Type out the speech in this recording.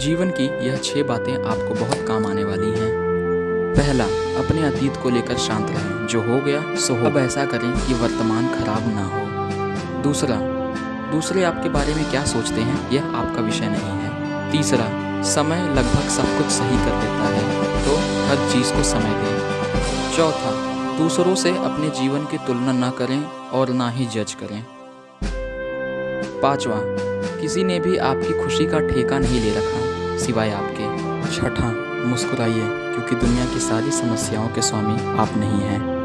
जीवन की यह छह बातें आपको बहुत काम आने वाली हैं। पहला, अपने अतीत को लेकर शांत रहें। जो हो गया, सो हो। अब ऐसा करें कि वर्तमान खराब ना हो। दूसरा, दूसरे आपके बारे में क्या सोचते हैं, यह आपका विषय नहीं है। तीसरा, समय लगभग सब कुछ सही कर देता है तो हर चीज़ को समय दें। चौथा, दूसरों से अपने जीवन की तुलना ना करें और ना ही जज करें। पांचवा किसी ने भी आपकी खुशी का ठेका नहीं ले रखा, सिवाय आपके। छठा मुस्कुराइए, क्योंकि दुनिया की सारी समस्याओं के स्वामी आप नहीं हैं।